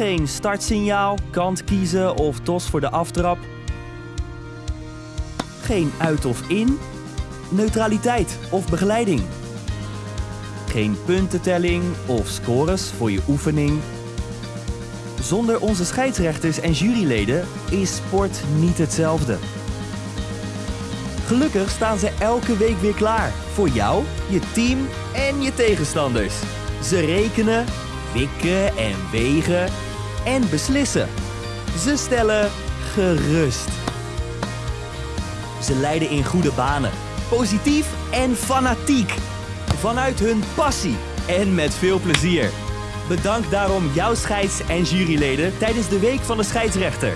Geen startsignaal, kant kiezen of tos voor de aftrap. Geen uit of in, neutraliteit of begeleiding. Geen puntentelling of scores voor je oefening. Zonder onze scheidsrechters en juryleden is sport niet hetzelfde. Gelukkig staan ze elke week weer klaar voor jou, je team en je tegenstanders. Ze rekenen, wikken en wegen en beslissen. Ze stellen gerust. Ze leiden in goede banen, positief en fanatiek. Vanuit hun passie en met veel plezier. Bedank daarom jouw scheids- en juryleden tijdens de Week van de Scheidsrechter.